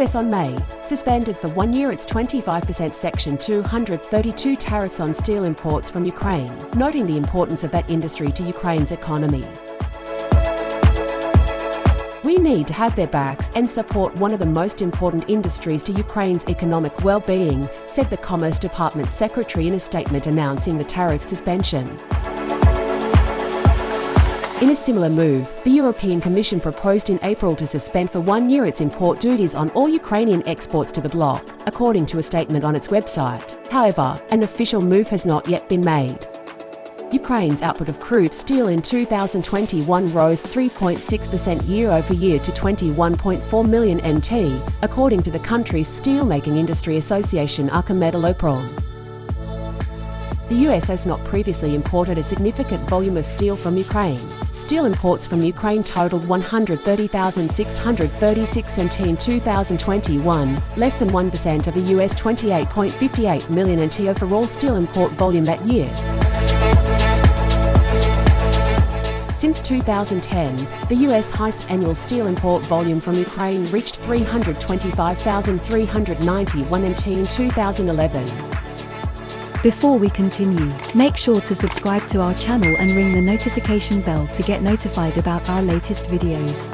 US on May suspended for one year its 25% Section 232 tariffs on steel imports from Ukraine, noting the importance of that industry to Ukraine's economy. We need to have their backs and support one of the most important industries to Ukraine's economic well-being, said the Commerce Department Secretary in a statement announcing the tariff suspension. In a similar move, the European Commission proposed in April to suspend for one year its import duties on all Ukrainian exports to the bloc, according to a statement on its website. However, an official move has not yet been made. Ukraine's output of crude steel in 2021 rose 3.6% year over year to 21.4 million NT, according to the country's steelmaking industry association Ukrmetalurgprom. The US has not previously imported a significant volume of steel from Ukraine. Steel imports from Ukraine totaled 130,636 NT in 2021, less than 1% of a US 28.58 million NT overall steel import volume that year. Since 2010, the US highest annual steel import volume from Ukraine reached 325,391 NT in 2011. Before we continue, make sure to subscribe to our channel and ring the notification bell to get notified about our latest videos.